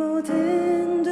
모든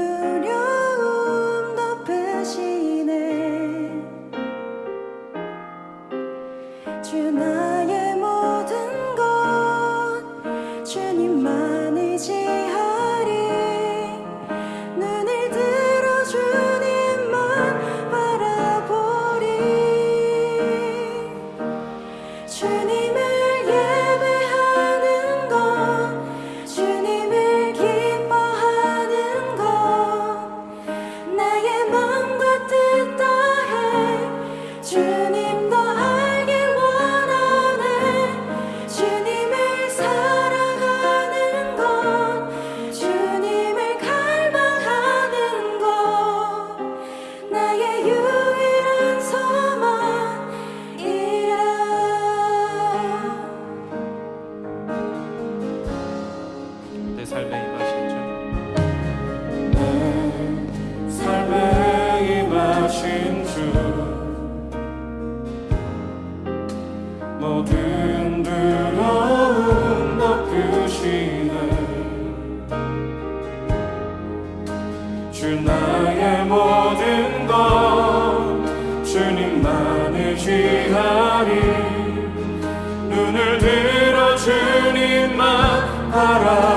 삶에 임하신 주. 내 삶에 임하신 주. 모든 두려움 덮으시네. 주 나의 모든 것 주님만을 지하리 눈을 들어 주님만 바라.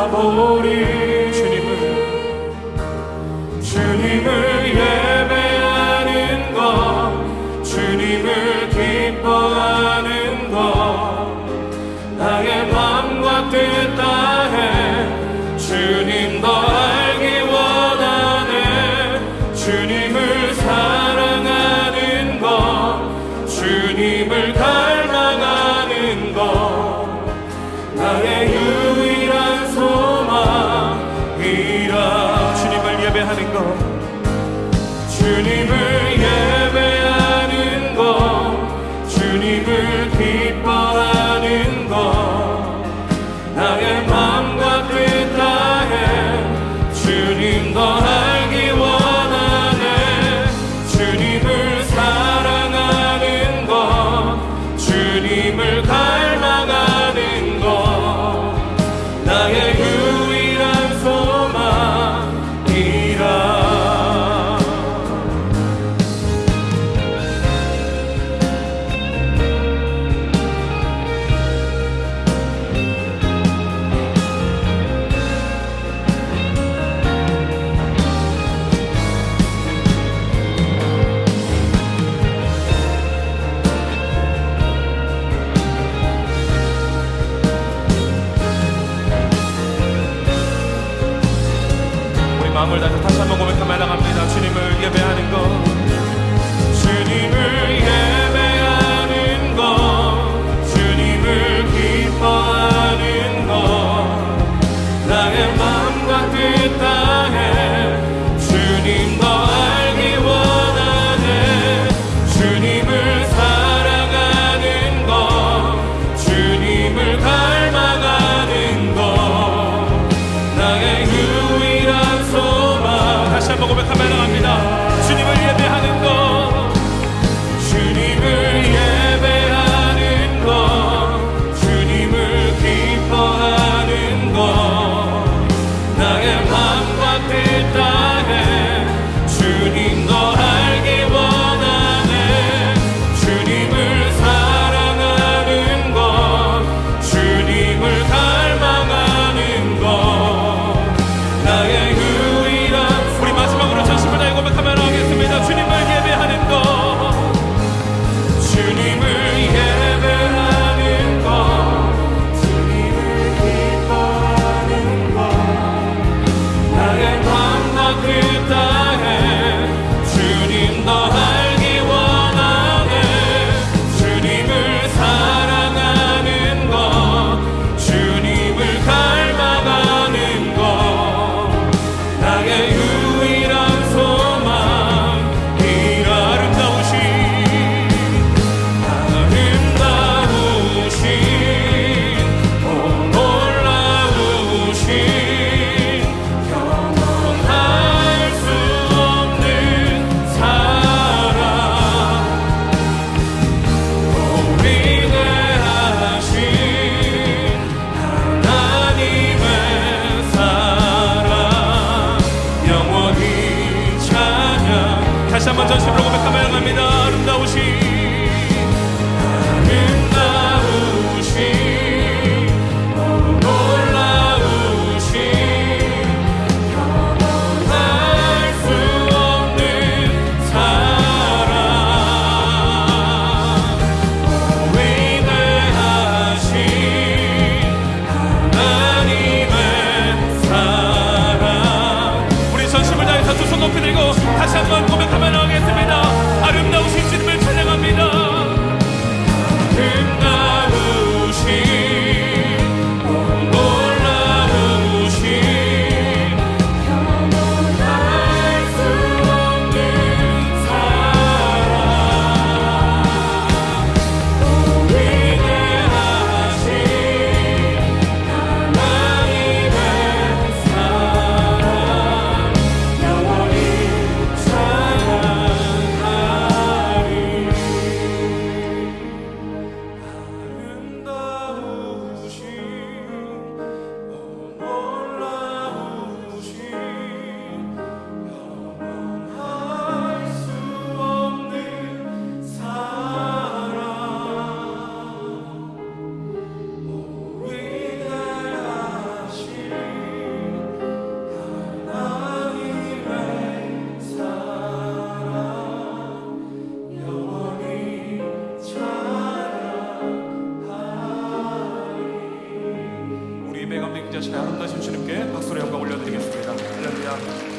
인자신의 아름다우신 주님께 박수로 영광 올려드리겠습니다. 할렐루야